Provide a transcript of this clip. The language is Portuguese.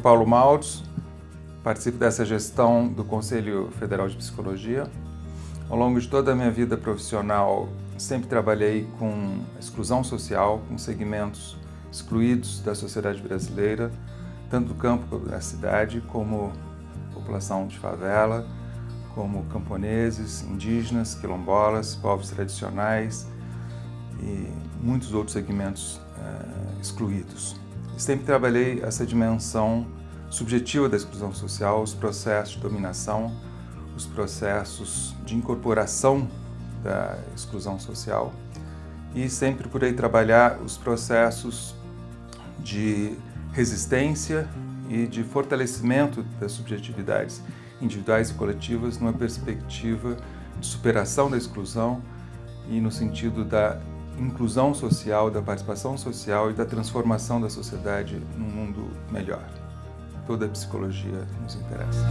Paulo Maltz, participo dessa gestão do Conselho Federal de Psicologia. Ao longo de toda a minha vida profissional, sempre trabalhei com exclusão social, com segmentos excluídos da sociedade brasileira, tanto do campo da cidade, como população de favela, como camponeses, indígenas, quilombolas, povos tradicionais e muitos outros segmentos uh, excluídos. Sempre trabalhei essa dimensão subjetiva da exclusão social, os processos de dominação, os processos de incorporação da exclusão social e sempre procurei trabalhar os processos de resistência e de fortalecimento das subjetividades individuais e coletivas numa perspectiva de superação da exclusão e no sentido da inclusão social, da participação social e da transformação da sociedade num mundo melhor. Toda a psicologia nos interessa.